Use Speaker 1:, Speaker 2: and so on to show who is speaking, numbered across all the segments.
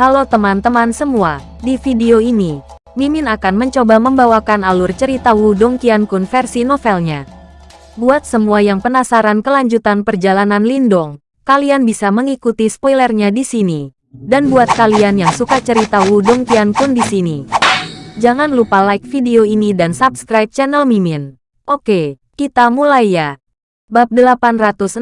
Speaker 1: Halo teman-teman semua, di video ini, Mimin akan mencoba membawakan alur cerita Wudong Qiankun versi novelnya. Buat semua yang penasaran kelanjutan perjalanan Lindong, kalian bisa mengikuti spoilernya di sini. Dan buat kalian yang suka cerita Wudong Qiankun di sini, jangan lupa like video ini dan subscribe channel Mimin. Oke, kita mulai ya. Bab 865,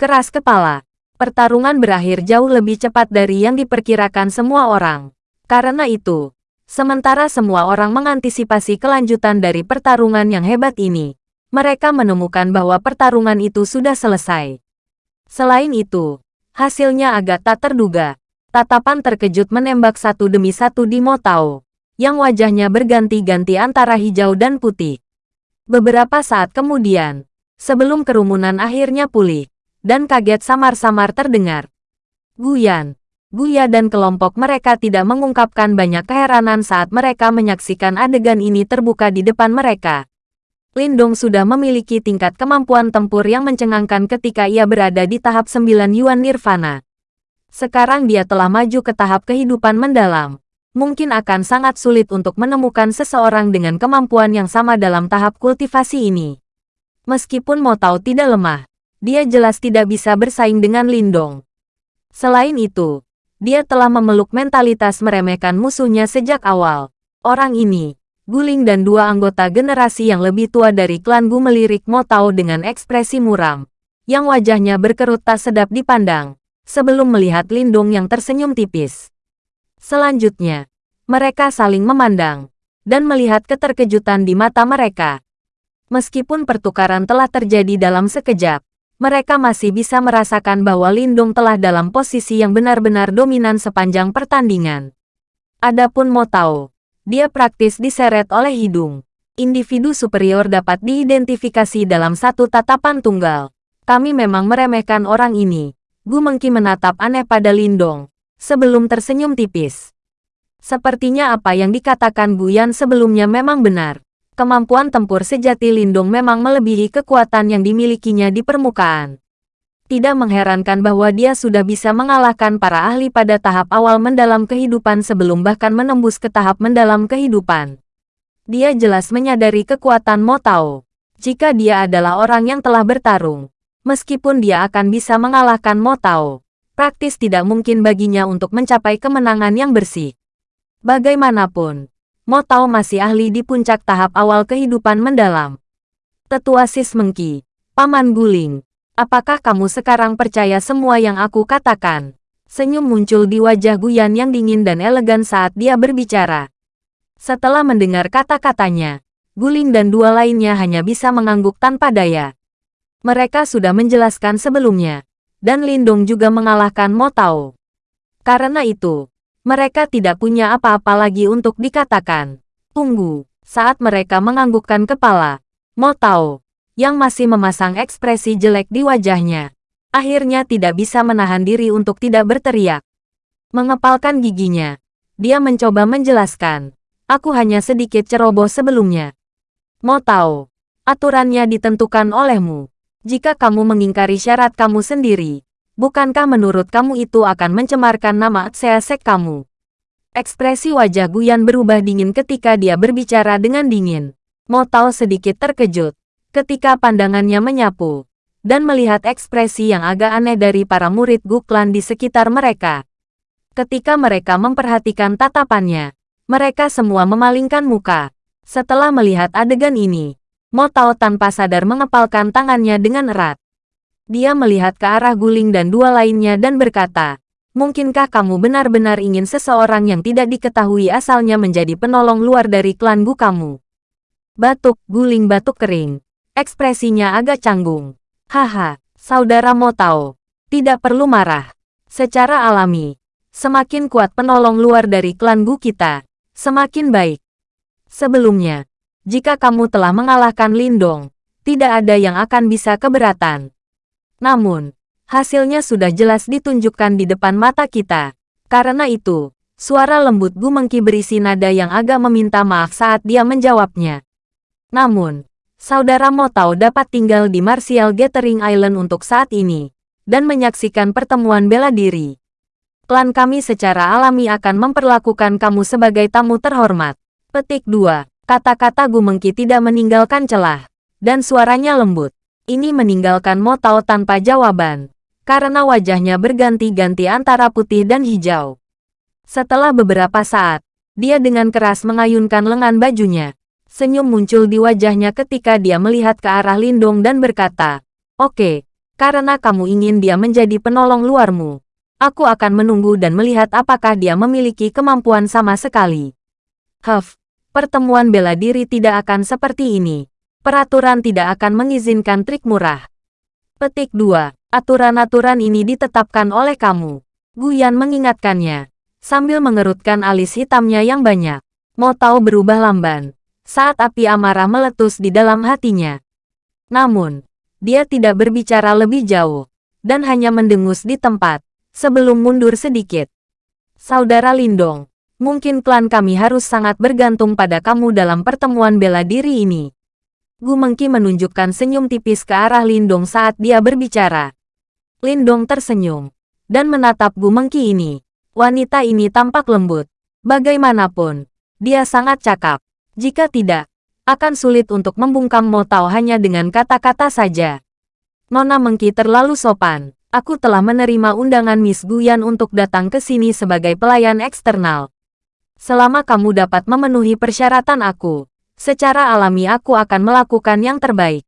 Speaker 1: Keras Kepala pertarungan berakhir jauh lebih cepat dari yang diperkirakan semua orang. Karena itu, sementara semua orang mengantisipasi kelanjutan dari pertarungan yang hebat ini, mereka menemukan bahwa pertarungan itu sudah selesai. Selain itu, hasilnya agak tak terduga. Tatapan terkejut menembak satu demi satu di Motao, yang wajahnya berganti-ganti antara hijau dan putih. Beberapa saat kemudian, sebelum kerumunan akhirnya pulih, dan kaget samar-samar terdengar. Guyan, Guya dan kelompok mereka tidak mengungkapkan banyak keheranan saat mereka menyaksikan adegan ini terbuka di depan mereka. Lindong sudah memiliki tingkat kemampuan tempur yang mencengangkan ketika ia berada di tahap 9 Yuan Nirvana. Sekarang dia telah maju ke tahap kehidupan mendalam. Mungkin akan sangat sulit untuk menemukan seseorang dengan kemampuan yang sama dalam tahap kultivasi ini. Meskipun Motau tidak lemah, dia jelas tidak bisa bersaing dengan Lindong. Selain itu, dia telah memeluk mentalitas meremehkan musuhnya sejak awal. Orang ini, Guling dan dua anggota generasi yang lebih tua dari klan Gu melirik Motao dengan ekspresi muram, yang wajahnya berkerut tak sedap dipandang, sebelum melihat Lindong yang tersenyum tipis. Selanjutnya, mereka saling memandang, dan melihat keterkejutan di mata mereka. Meskipun pertukaran telah terjadi dalam sekejap, mereka masih bisa merasakan bahwa Lindung telah dalam posisi yang benar-benar dominan sepanjang pertandingan. Adapun Motao, dia praktis diseret oleh hidung. Individu superior dapat diidentifikasi dalam satu tatapan tunggal. Kami memang meremehkan orang ini. Gu Mengki menatap aneh pada Lindong, sebelum tersenyum tipis. Sepertinya apa yang dikatakan Guyan sebelumnya memang benar kemampuan tempur sejati Lindung memang melebihi kekuatan yang dimilikinya di permukaan. Tidak mengherankan bahwa dia sudah bisa mengalahkan para ahli pada tahap awal mendalam kehidupan sebelum bahkan menembus ke tahap mendalam kehidupan. Dia jelas menyadari kekuatan Motao. Jika dia adalah orang yang telah bertarung, meskipun dia akan bisa mengalahkan Motao, praktis tidak mungkin baginya untuk mencapai kemenangan yang bersih. Bagaimanapun, Mo Tao masih ahli di puncak tahap awal kehidupan mendalam. Tetua Sis Mengki, Paman Guling, apakah kamu sekarang percaya semua yang aku katakan? Senyum muncul di wajah Guyan yang dingin dan elegan saat dia berbicara. Setelah mendengar kata-katanya, Guling dan dua lainnya hanya bisa mengangguk tanpa daya. Mereka sudah menjelaskan sebelumnya, dan Lindong juga mengalahkan Mo Tao. Karena itu, mereka tidak punya apa-apa lagi untuk dikatakan. Tunggu, saat mereka menganggukkan kepala, Mo Tao, yang masih memasang ekspresi jelek di wajahnya, akhirnya tidak bisa menahan diri untuk tidak berteriak. Mengepalkan giginya, dia mencoba menjelaskan, aku hanya sedikit ceroboh sebelumnya. Mo Tao, aturannya ditentukan olehmu. Jika kamu mengingkari syarat kamu sendiri, Bukankah menurut kamu itu akan mencemarkan nama Tseasek kamu? Ekspresi wajah Guyan berubah dingin ketika dia berbicara dengan dingin. Mo Tao sedikit terkejut ketika pandangannya menyapu dan melihat ekspresi yang agak aneh dari para murid Guklan di sekitar mereka. Ketika mereka memperhatikan tatapannya, mereka semua memalingkan muka. Setelah melihat adegan ini, Mo Tao tanpa sadar mengepalkan tangannya dengan erat. Dia melihat ke arah Guling dan dua lainnya dan berkata, Mungkinkah kamu benar-benar ingin seseorang yang tidak diketahui asalnya menjadi penolong luar dari klan Gu kamu? Batuk, Guling batuk kering. Ekspresinya agak canggung. Haha, saudara Motao. Tidak perlu marah. Secara alami, semakin kuat penolong luar dari klan Gu kita, semakin baik. Sebelumnya, jika kamu telah mengalahkan Lindong, tidak ada yang akan bisa keberatan. Namun, hasilnya sudah jelas ditunjukkan di depan mata kita. Karena itu, suara lembut Gu Mengki berisi nada yang agak meminta maaf saat dia menjawabnya. Namun, saudara Motau dapat tinggal di Martial Gathering Island untuk saat ini, dan menyaksikan pertemuan bela diri. Klan kami secara alami akan memperlakukan kamu sebagai tamu terhormat. Petik 2. Kata-kata Gu Mengki tidak meninggalkan celah. Dan suaranya lembut. Ini meninggalkan Mo Tao tanpa jawaban. Karena wajahnya berganti-ganti antara putih dan hijau. Setelah beberapa saat, dia dengan keras mengayunkan lengan bajunya. Senyum muncul di wajahnya ketika dia melihat ke arah Lindong dan berkata, Oke, karena kamu ingin dia menjadi penolong luarmu. Aku akan menunggu dan melihat apakah dia memiliki kemampuan sama sekali. Huff, pertemuan bela diri tidak akan seperti ini. Peraturan tidak akan mengizinkan trik murah. Petik 2. Aturan-aturan ini ditetapkan oleh kamu. Guyan mengingatkannya sambil mengerutkan alis hitamnya yang banyak. Mo Tao berubah lamban, saat api amarah meletus di dalam hatinya. Namun, dia tidak berbicara lebih jauh, dan hanya mendengus di tempat, sebelum mundur sedikit. Saudara Lindong, mungkin klan kami harus sangat bergantung pada kamu dalam pertemuan bela diri ini. Gu Mengki menunjukkan senyum tipis ke arah Lindong saat dia berbicara. Lindong tersenyum, dan menatap Gu Mengki ini. Wanita ini tampak lembut. Bagaimanapun, dia sangat cakap. Jika tidak, akan sulit untuk membungkam Mo Tao hanya dengan kata-kata saja. Nona Mengki terlalu sopan. Aku telah menerima undangan Miss Guyan untuk datang ke sini sebagai pelayan eksternal. Selama kamu dapat memenuhi persyaratan aku, secara alami aku akan melakukan yang terbaik.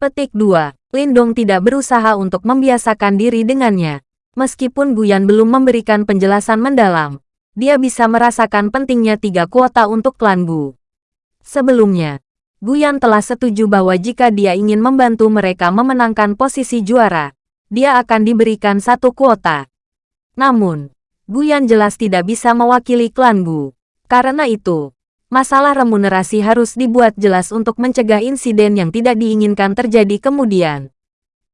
Speaker 1: Petik 2. Lindong tidak berusaha untuk membiasakan diri dengannya. Meskipun Guyan belum memberikan penjelasan mendalam, dia bisa merasakan pentingnya tiga kuota untuk klan Gu. Sebelumnya, Guyan telah setuju bahwa jika dia ingin membantu mereka memenangkan posisi juara, dia akan diberikan satu kuota. Namun, Guyan jelas tidak bisa mewakili klan Gu. Karena itu, masalah remunerasi harus dibuat jelas untuk mencegah insiden yang tidak diinginkan terjadi kemudian.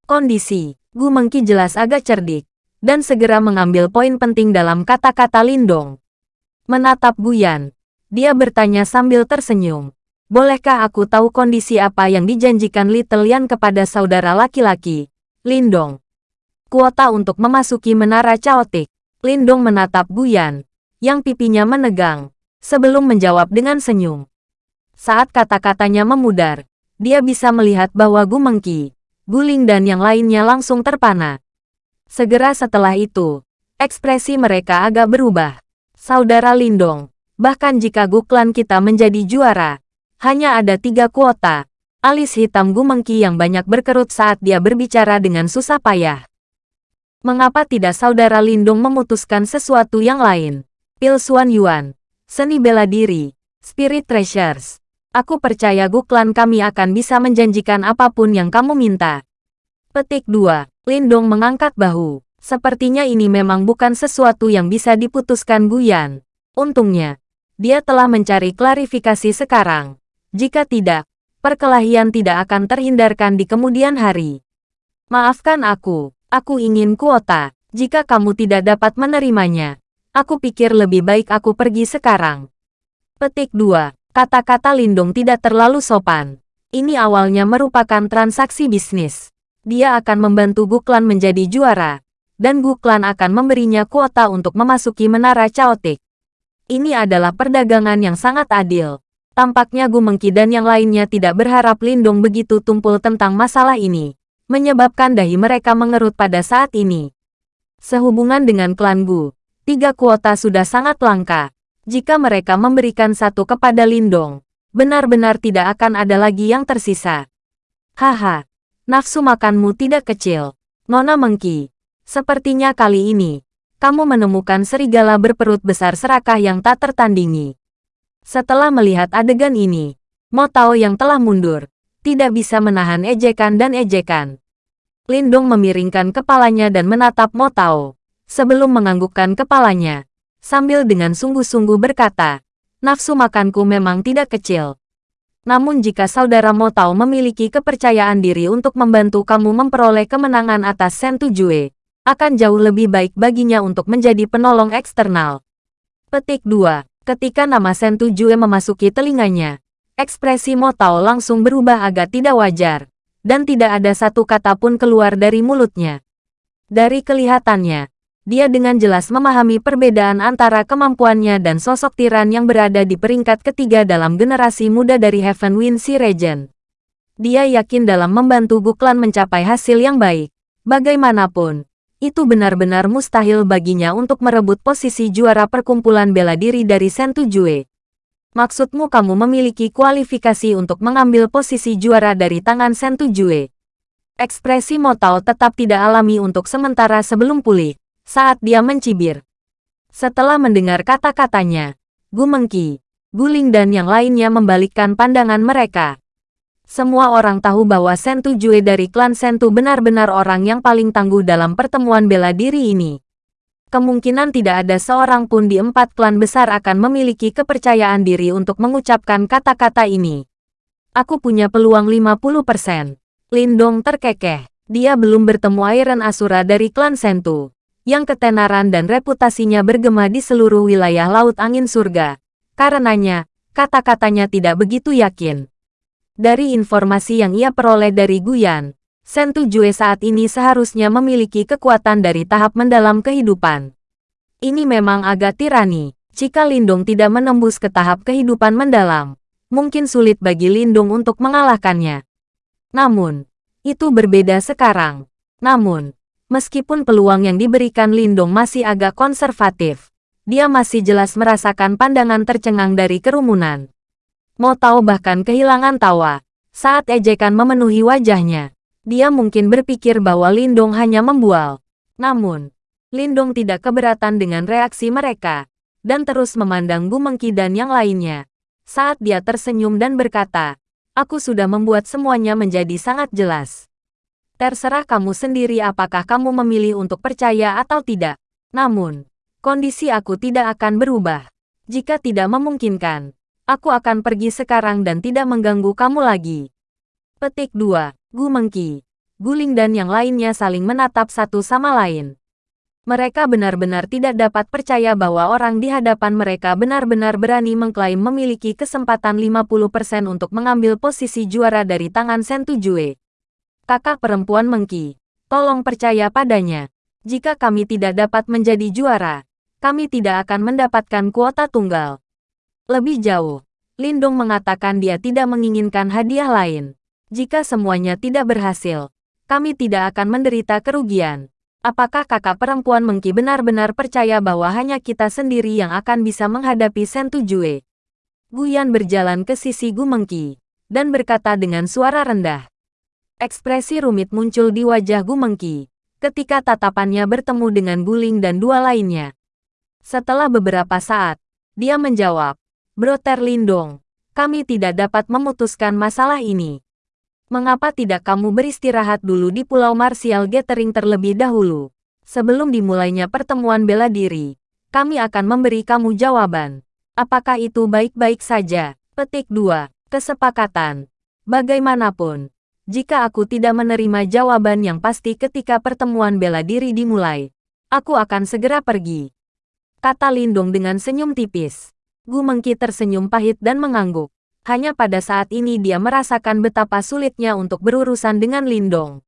Speaker 1: Kondisi, Gu Mengki jelas agak cerdik dan segera mengambil poin penting dalam kata-kata Lindong. Menatap Guyan, dia bertanya sambil tersenyum. Bolehkah aku tahu kondisi apa yang dijanjikan Little Lian kepada saudara laki-laki, Lindong? Kuota untuk memasuki menara caotik. Lindong menatap Guyan, yang pipinya menegang, sebelum menjawab dengan senyum. Saat kata-katanya memudar, dia bisa melihat bahwa Gu Mengki, Guling dan yang lainnya langsung terpana. Segera setelah itu, ekspresi mereka agak berubah. Saudara Lindong, bahkan jika Guklan kita menjadi juara, hanya ada tiga kuota. Alis hitam Gumengki yang banyak berkerut saat dia berbicara dengan susah payah. Mengapa tidak saudara Lindong memutuskan sesuatu yang lain? Pil Suan Yuan, Seni Bela Diri, Spirit Treasures. Aku percaya Guklan kami akan bisa menjanjikan apa pun yang kamu minta. Petik 2. Lindong mengangkat bahu. Sepertinya ini memang bukan sesuatu yang bisa diputuskan Guyan. Untungnya, dia telah mencari klarifikasi sekarang. Jika tidak, perkelahian tidak akan terhindarkan di kemudian hari. Maafkan aku, aku ingin kuota. Jika kamu tidak dapat menerimanya, aku pikir lebih baik aku pergi sekarang. Petik 2. Kata-kata Lindong tidak terlalu sopan. Ini awalnya merupakan transaksi bisnis dia akan membantu Guklan menjadi juara, dan Guklan akan memberinya kuota untuk memasuki menara Chaotic. Ini adalah perdagangan yang sangat adil. Tampaknya Gu Mengki dan yang lainnya tidak berharap Lindung begitu tumpul tentang masalah ini, menyebabkan dahi mereka mengerut pada saat ini. Sehubungan dengan klan Gu, tiga kuota sudah sangat langka. Jika mereka memberikan satu kepada Lindong, benar-benar tidak akan ada lagi yang tersisa. Haha, Nafsu makanmu tidak kecil. Nona Mengki. Sepertinya kali ini, kamu menemukan serigala berperut besar serakah yang tak tertandingi. Setelah melihat adegan ini, Mo Tao yang telah mundur, tidak bisa menahan ejekan dan ejekan. Lindung memiringkan kepalanya dan menatap Mo Tao, sebelum menganggukkan kepalanya, sambil dengan sungguh-sungguh berkata, nafsu makanku memang tidak kecil. Namun jika saudara Mo Tao memiliki kepercayaan diri untuk membantu kamu memperoleh kemenangan atas Sentu Jue, akan jauh lebih baik baginya untuk menjadi penolong eksternal. Petik 2. Ketika nama Sentu Jue memasuki telinganya, ekspresi Mo Tao langsung berubah agak tidak wajar, dan tidak ada satu kata pun keluar dari mulutnya. Dari kelihatannya, Dia dengan jelas memahami perbedaan antara kemampuannya dan sosok tiran yang berada di peringkat ketiga dalam generasi muda dari Heaven Wind Sea Regent. Dia yakin dalam membantu Guklan mencapai hasil yang baik. Bagaimanapun, itu benar-benar mustahil baginya untuk merebut posisi juara perkumpulan bela diri dari Sentujue. Maksudmu kamu memiliki kualifikasi untuk mengambil posisi juara dari tangan Sentujue. Ekspresi Motao tetap tidak alami untuk sementara sebelum pulih, saat dia mencibir. Setelah mendengar kata-katanya, Gu Mengki, Guling dan yang lainnya membalikkan pandangan mereka. Semua orang tahu bahwa Sentujue dari klan Sentu benar-benar orang yang paling tangguh dalam pertemuan bela diri ini kemungkinan tidak ada seorang pun di empat klan besar akan memiliki kepercayaan diri untuk mengucapkan kata-kata ini. Aku punya peluang 50%. Lindong terkekeh. Dia belum bertemu Iron Asura dari klan Sentu, yang ketenaran dan reputasinya bergema di seluruh wilayah Laut Angin Surga. Karenanya, kata-katanya tidak begitu yakin. Dari informasi yang ia peroleh dari Guyan, Sentu Jue saat ini seharusnya memiliki kekuatan dari tahap mendalam kehidupan. Ini memang agak tirani. Jika Lindung tidak menembus ke tahap kehidupan mendalam, mungkin sulit bagi Lindung untuk mengalahkannya. Namun, itu berbeda sekarang. Namun, meskipun peluang yang diberikan Lindung masih agak konservatif, dia masih jelas merasakan pandangan tercengang dari kerumunan. Mau tahu bahkan kehilangan tawa saat ejekan memenuhi wajahnya. Dia mungkin berpikir bahwa Lindong hanya membual. Namun, Lindong tidak keberatan dengan reaksi mereka, dan terus memandang Bu Mengki dan yang lainnya. Saat dia tersenyum dan berkata, Aku sudah membuat semuanya menjadi sangat jelas. Terserah kamu sendiri apakah kamu memilih untuk percaya atau tidak. Namun, kondisi aku tidak akan berubah. Jika tidak memungkinkan, aku akan pergi sekarang dan tidak mengganggu kamu lagi. Petik 2. Gu Mengki, Guling dan yang lainnya saling menatap satu sama lain. Mereka benar-benar tidak dapat percaya bahwa orang di hadapan mereka benar-benar berani mengklaim memiliki kesempatan 50% untuk mengambil posisi juara dari tangan Sentu Jue. Kakak perempuan Mengki, tolong percaya padanya. Jika kami tidak dapat menjadi juara, kami tidak akan mendapatkan kuota tunggal. Lebih jauh, Lindung mengatakan dia tidak menginginkan hadiah lain. Jika semuanya tidak berhasil, kami tidak akan menderita kerugian. Apakah kakak perempuan Mengki benar-benar percaya bahwa hanya kita sendiri yang akan bisa menghadapi Sentu Jue? Guyan berjalan ke sisi Gu Mengki, dan berkata dengan suara rendah. Ekspresi rumit muncul di wajah Gu Mengki, ketika tatapannya bertemu dengan Guling dan dua lainnya. Setelah beberapa saat, dia menjawab, Broter Lindong, kami tidak dapat memutuskan masalah ini. Mengapa tidak kamu beristirahat dulu di Pulau Martial Gathering terlebih dahulu? Sebelum dimulainya pertemuan bela diri, kami akan memberi kamu jawaban. Apakah itu baik-baik saja? Petik 2. Kesepakatan. Bagaimanapun, jika aku tidak menerima jawaban yang pasti ketika pertemuan bela diri dimulai, aku akan segera pergi. Kata Lindung dengan senyum tipis. Gu Mengki tersenyum pahit dan mengangguk hanya pada saat ini dia merasakan betapa sulitnya untuk berurusan dengan Lindong.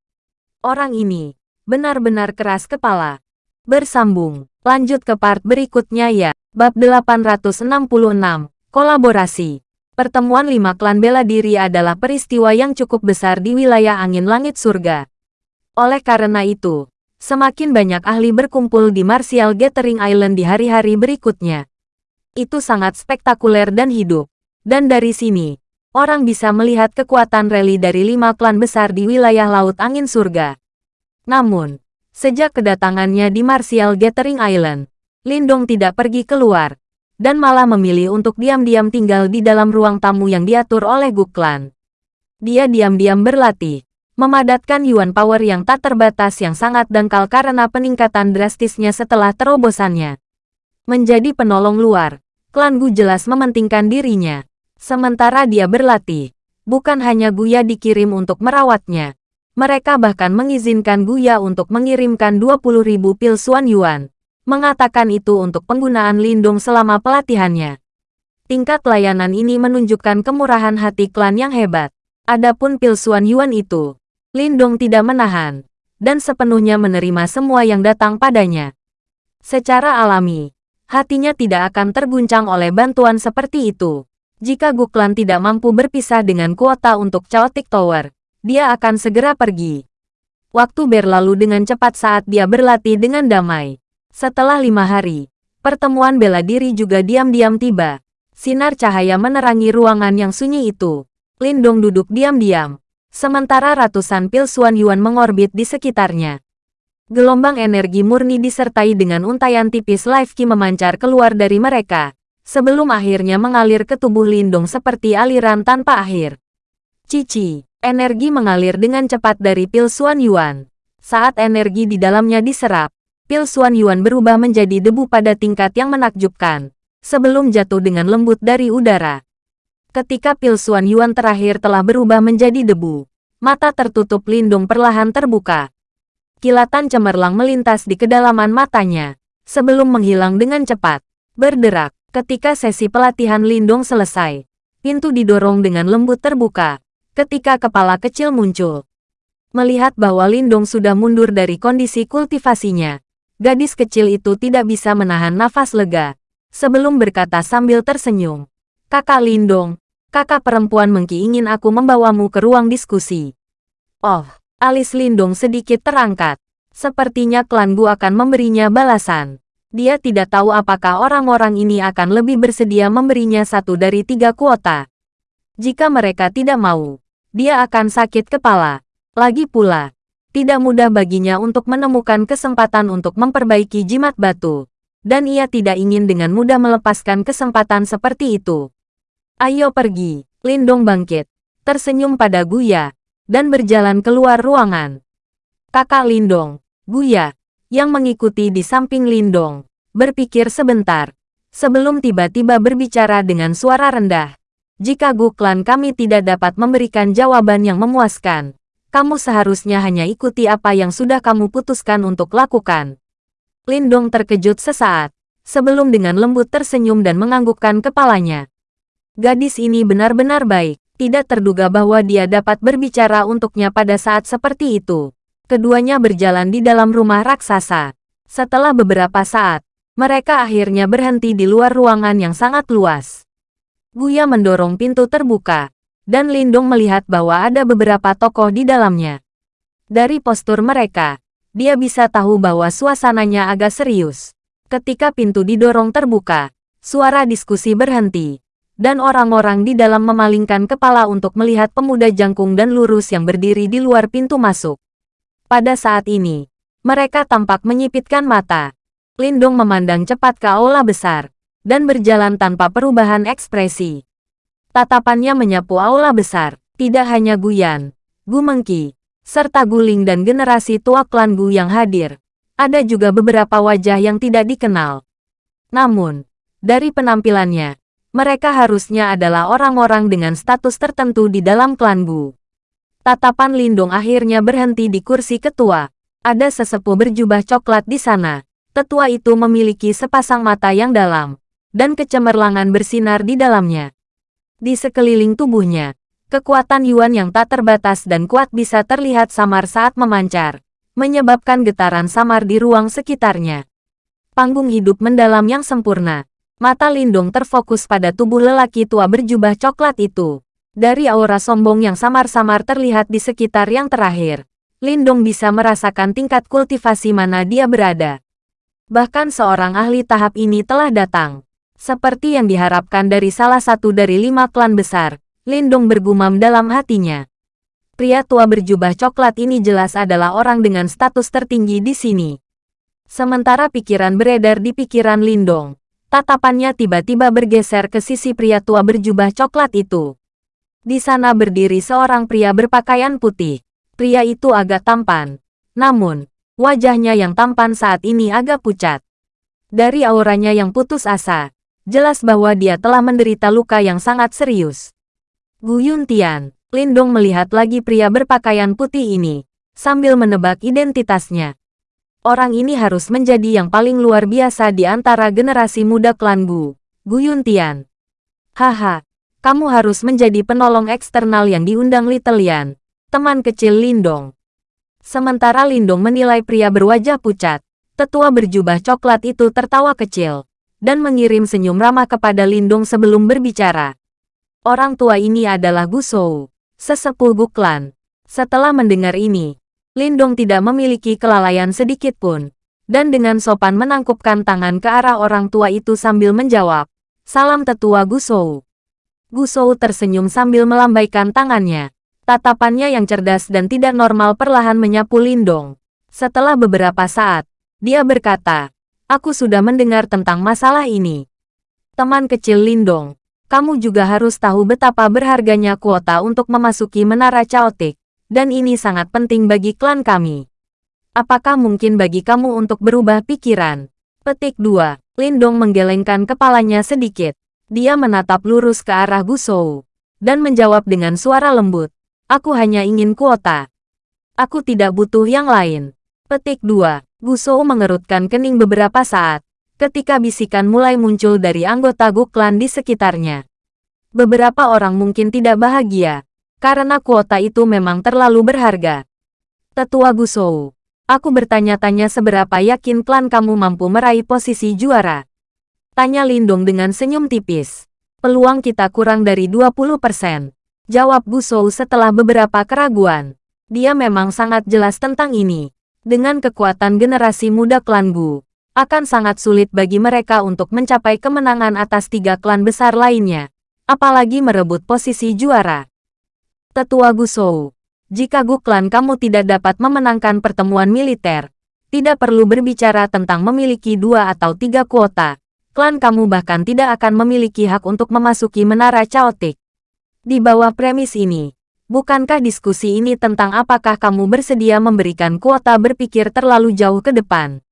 Speaker 1: Orang ini benar-benar keras kepala. Bersambung, lanjut ke part berikutnya ya. Bab 866, Kolaborasi. Pertemuan lima klan bela diri adalah peristiwa yang cukup besar di wilayah angin langit surga. Oleh karena itu, semakin banyak ahli berkumpul di Martial Gathering Island di hari-hari berikutnya. Itu sangat spektakuler dan hidup. Dan dari sini, orang bisa melihat kekuatan rally dari lima klan besar di wilayah Laut Angin Surga. Namun, sejak kedatangannya di Martial Gathering Island, Lindong tidak pergi keluar, dan malah memilih untuk diam-diam tinggal di dalam ruang tamu yang diatur oleh Guklan. Dia diam-diam berlatih, memadatkan Yuan Power yang tak terbatas yang sangat dangkal karena peningkatan drastisnya setelah terobosannya. Menjadi penolong luar, klan Gu jelas mementingkan dirinya. Sementara dia berlatih, bukan hanya Guya dikirim untuk merawatnya. Mereka bahkan mengizinkan Guya untuk mengirimkan 20.000 pil Suan Yuan. Mengatakan itu untuk penggunaan lindung selama pelatihannya. Tingkat layanan ini menunjukkan kemurahan hati klan yang hebat. Adapun pil Suan Yuan itu, Lindong tidak menahan, dan sepenuhnya menerima semua yang datang padanya. Secara alami, hatinya tidak akan terguncang oleh bantuan seperti itu. Jika Guklan tidak mampu berpisah dengan kuota untuk Chaotic Tower, dia akan segera pergi. Waktu berlalu dengan cepat saat dia berlatih dengan damai. Setelah lima hari, pertemuan bela diri juga diam-diam tiba. Sinar cahaya menerangi ruangan yang sunyi itu. Lindong duduk diam-diam. Sementara ratusan pil Suan Yuan mengorbit di sekitarnya. Gelombang energi murni disertai dengan untayan tipis life ki memancar keluar dari mereka, sebelum akhirnya mengalir ke tubuh Lindong seperti aliran tanpa akhir. Cici, energi mengalir dengan cepat dari pil Suan Yuan. Saat energi di dalamnya diserap, pil Suan Yuan berubah menjadi debu pada tingkat yang menakjubkan, sebelum jatuh dengan lembut dari udara. Ketika pil Suan Yuan terakhir telah berubah menjadi debu, mata tertutup Lindung perlahan terbuka. Kilatan cemerlang melintas di kedalaman matanya, sebelum menghilang dengan cepat. Berderak, ketika sesi pelatihan Lindong selesai. Pintu didorong dengan lembut terbuka, ketika kepala kecil muncul. Melihat bahwa Lindong sudah mundur dari kondisi kultivasinya, gadis kecil itu tidak bisa menahan nafas lega. Sebelum berkata sambil tersenyum, Kakak Lindong, kakak perempuan Mengki ingin aku membawamu ke ruang diskusi. Oh, Alis Lindung sedikit terangkat. Sepertinya klan Gu akan memberinya balasan. Dia tidak tahu apakah orang-orang ini akan lebih bersedia memberinya satu dari tiga kuota. Jika mereka tidak mau, dia akan sakit kepala. Lagi pula, tidak mudah baginya untuk menemukan kesempatan untuk memperbaiki jimat batu. Dan ia tidak ingin dengan mudah melepaskan kesempatan seperti itu. Ayo pergi, Lindong bangkit. Tersenyum pada Guya, dan berjalan keluar ruangan. Kakak Lindong, Buya, yang mengikuti di samping Lindong, berpikir sebentar, sebelum tiba-tiba berbicara dengan suara rendah. Jika Guklan kami tidak dapat memberikan jawaban yang memuaskan, kamu seharusnya hanya ikuti apa yang sudah kamu putuskan untuk lakukan. Lindong terkejut sesaat, sebelum dengan lembut tersenyum dan menganggukkan kepalanya. Gadis ini benar-benar baik tidak terduga bahwa dia dapat berbicara untuknya pada saat seperti itu. Keduanya berjalan di dalam rumah raksasa. Setelah beberapa saat, mereka akhirnya berhenti di luar ruangan yang sangat luas. Buya mendorong pintu terbuka, dan Lindung melihat bahwa ada beberapa tokoh di dalamnya. Dari postur mereka, dia bisa tahu bahwa suasananya agak serius. Ketika pintu didorong terbuka, suara diskusi berhenti dan orang-orang di dalam memalingkan kepala untuk melihat pemuda jangkung dan lurus yang berdiri di luar pintu masuk. Pada saat ini, mereka tampak menyipitkan mata. Lindung memandang cepat ke aula besar, dan berjalan tanpa perubahan ekspresi. Tatapannya menyapu aula besar, tidak hanya Guyan, Gu Mengki, serta Guling dan generasi tua klan Gu yang hadir. Ada juga beberapa wajah yang tidak dikenal. Namun, dari penampilannya, mereka harusnya adalah orang-orang dengan status tertentu di dalam klan Bu. Tatapan Lindung akhirnya berhenti di kursi ketua. Ada sesepuh berjubah coklat di sana. Tetua itu memiliki sepasang mata yang dalam, dan kecemerlangan bersinar di dalamnya. Di sekeliling tubuhnya, kekuatan Yuan yang tak terbatas dan kuat bisa terlihat samar saat memancar, menyebabkan getaran samar di ruang sekitarnya. Panggung hidup mendalam yang sempurna, Mata Lindung terfokus pada tubuh lelaki tua berjubah coklat itu. Dari aura sombong yang samar-samar terlihat di sekitar yang terakhir, Lindung bisa merasakan tingkat kultivasi mana dia berada. Bahkan seorang ahli tahap ini telah datang. Seperti yang diharapkan dari salah satu dari lima klan besar, Lindung bergumam dalam hatinya. Pria tua berjubah coklat ini jelas adalah orang dengan status tertinggi di sini. Sementara pikiran beredar di pikiran Lindong, Tatapannya tiba-tiba bergeser ke sisi pria tua berjubah coklat itu. Di sana berdiri seorang pria berpakaian putih. Pria itu agak tampan. Namun, wajahnya yang tampan saat ini agak pucat. Dari auranya yang putus asa, jelas bahwa dia telah menderita luka yang sangat serius. Gu Yuntian, Lindong melihat lagi pria berpakaian putih ini, sambil menebak identitasnya. Orang ini harus menjadi yang paling luar biasa di antara generasi muda klan Gu, Gu Yuntian. Haha, kamu harus menjadi penolong eksternal yang diundang Little Lian, teman kecil Lindong. Sementara Lindong menilai pria berwajah pucat, Tetua berjubah coklat itu tertawa kecil dan mengirim senyum ramah kepada Lindong sebelum berbicara. Orang tua ini adalah Gusou, sesepuh Guklan. Setelah mendengar ini, Lindong tidak memiliki kelalaian sedikit pun, dan dengan sopan menangkupkan tangan ke arah orang tua itu sambil menjawab, Salam tetua Gusou. Gusou tersenyum sambil melambaikan tangannya. Tatapannya yang cerdas dan tidak normal perlahan menyapu Lindong. Setelah beberapa saat, dia berkata, Aku sudah mendengar tentang masalah ini. Teman kecil Lindong, kamu juga harus tahu betapa berharganya kuota untuk memasuki Menara Chaotic, dan ini sangat penting bagi klan kami. Apakah mungkin bagi kamu untuk berubah pikiran? Petik 2. Lindong menggelengkan kepalanya sedikit. Dia menatap lurus ke arah Gusou, dan menjawab dengan suara lembut. Aku hanya ingin kuota. Aku tidak butuh yang lain. Petik 2. Gusou mengerutkan kening beberapa saat, ketika bisikan mulai muncul dari anggota Guklan di sekitarnya. Beberapa orang mungkin tidak bahagia, karena kuota itu memang terlalu berharga. Tetua Gusou, aku bertanya-tanya seberapa yakin klan kamu mampu meraih posisi juara. Tanya Lindung dengan senyum tipis. Peluang kita kurang dari 20%. Jawab Gusou setelah beberapa keraguan. Dia memang sangat jelas tentang ini. Dengan kekuatan generasi muda klan Gu, akan sangat sulit bagi mereka untuk mencapai kemenangan atas tiga klan besar lainnya, apalagi merebut posisi juara. Tetua Gusou, jika Gu klan kamu tidak dapat memenangkan pertemuan militer, tidak perlu berbicara tentang memiliki dua atau tiga kuota, klan kamu bahkan tidak akan memiliki hak untuk memasuki menara Chaotic. Di bawah premis ini, bukankah diskusi ini tentang apakah kamu bersedia memberikan kuota berpikir terlalu jauh ke depan?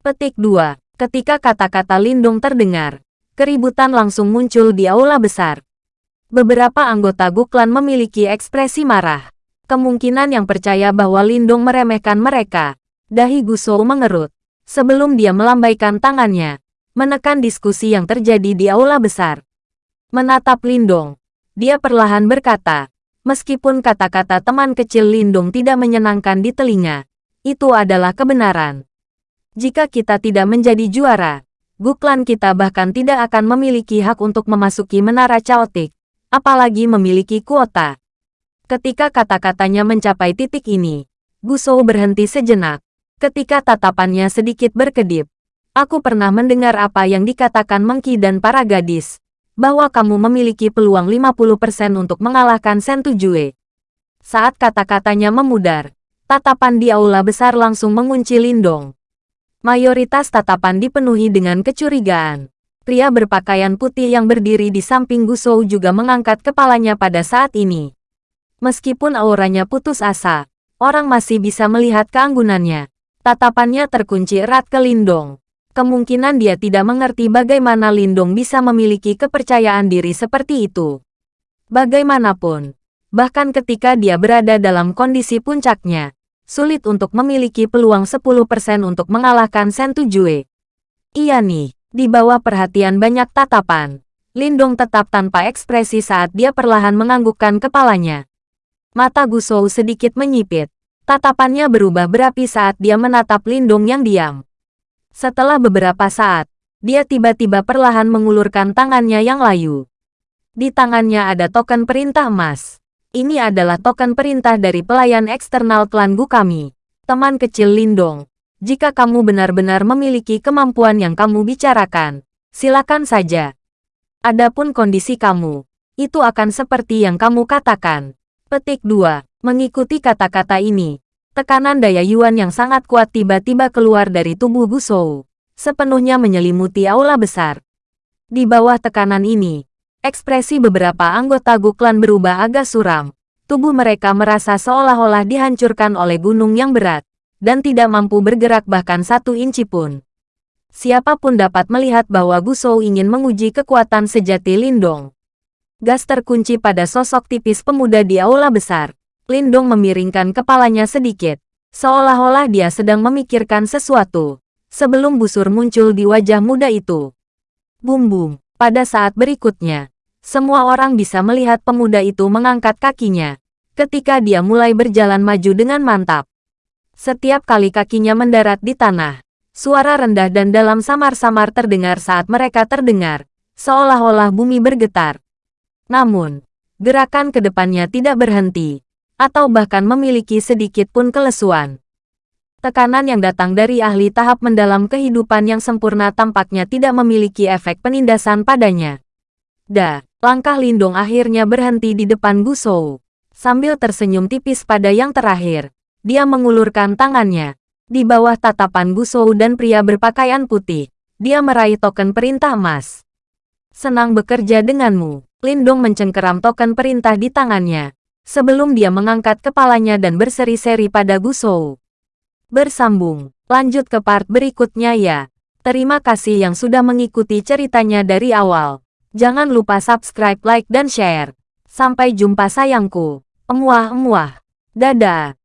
Speaker 1: Petik 2. Ketika kata-kata Lindung terdengar, keributan langsung muncul di aula besar. Beberapa anggota Guklan memiliki ekspresi marah. Kemungkinan yang percaya bahwa Lindung meremehkan mereka. Dahi Gusou mengerut. Sebelum dia melambaikan tangannya, menekan diskusi yang terjadi di aula besar. Menatap Lindong, dia perlahan berkata, meskipun kata-kata teman kecil Lindung tidak menyenangkan di telinga, itu adalah kebenaran. Jika kita tidak menjadi juara, Guklan kita bahkan tidak akan memiliki hak untuk memasuki menara Chaotic, apalagi memiliki kuota. Ketika kata-katanya mencapai titik ini, Gusou berhenti sejenak. Ketika tatapannya sedikit berkedip, aku pernah mendengar apa yang dikatakan Mengki dan para gadis, bahwa kamu memiliki peluang 50% untuk mengalahkan Sentujue. Saat kata-katanya memudar, tatapan di aula besar langsung mengunci Lindong. Mayoritas tatapan dipenuhi dengan kecurigaan. Pria berpakaian putih yang berdiri di samping Gusou juga mengangkat kepalanya pada saat ini. Meskipun auranya putus asa, orang masih bisa melihat keanggunannya. Tatapannya terkunci erat ke Lindong kemungkinan dia tidak mengerti bagaimana Lindung bisa memiliki kepercayaan diri seperti itu. Bagaimanapun, bahkan ketika dia berada dalam kondisi puncaknya, sulit untuk memiliki peluang 10% untuk mengalahkan Sentujue. Iya nih, di bawah perhatian banyak tatapan, Lindong tetap tanpa ekspresi saat dia perlahan menganggukkan kepalanya. Mata Gusou sedikit menyipit. Tatapannya berubah berapi saat dia menatap Lindong yang diam. Setelah beberapa saat, dia tiba-tiba perlahan mengulurkan tangannya yang layu. Di tangannya ada token perintah emas. Ini adalah token perintah dari pelayan eksternal klan Gu kami. Teman kecil Lindong, jika kamu benar-benar memiliki kemampuan yang kamu bicarakan, silakan saja. Adapun kondisi kamu, itu akan seperti yang kamu katakan. Petik 2. Mengikuti kata-kata ini, Tekanan daya Yuan yang sangat kuat tiba-tiba keluar dari tubuh Gusou, sepenuhnya menyelimuti aula besar. Di bawah tekanan ini, ekspresi beberapa anggota Guklan berubah agak suram. Tubuh mereka merasa seolah-olah dihancurkan oleh gunung yang berat, dan tidak mampu bergerak bahkan satu inci pun. Siapa pun dapat melihat bahwa Gusou ingin menguji kekuatan sejati Lindong. Gas terkunci pada sosok tipis pemuda di aula besar. Lindong memiringkan kepalanya sedikit, seolah-olah dia sedang memikirkan sesuatu, sebelum busur muncul di wajah muda itu. Bum-bum, pada saat berikutnya, semua orang bisa melihat pemuda itu mengangkat kakinya, ketika dia mulai berjalan maju dengan mantap. Setiap kali kakinya mendarat di tanah, Suara rendah dan dalam samar-samar terdengar saat mereka terdengar, seolah-olah bumi bergetar. Namun, gerakan ke depannya tidak berhenti, atau bahkan memiliki sedikit pun kelesuan. Tekanan yang datang dari ahli tahap mendalam kehidupan yang sempurna tampaknya tidak memiliki efek penindasan padanya. Da, langkah Lindong akhirnya berhenti di depan Gusou. Sambil tersenyum tipis pada yang terakhir, dia mengulurkan tangannya, di bawah tatapan Gusou dan pria berpakaian putih, dia meraih token perintah emas. Senang bekerja denganmu. Lindong mencengkeram token perintah di tangannya, sebelum dia mengangkat kepalanya dan berseri-seri pada Gusou. Bersambung, lanjut ke part berikutnya ya. Terima kasih yang sudah mengikuti ceritanya dari awal. Jangan lupa subscribe, like, dan share. Sampai jumpa sayangku. Emuah-emuah. Dadah.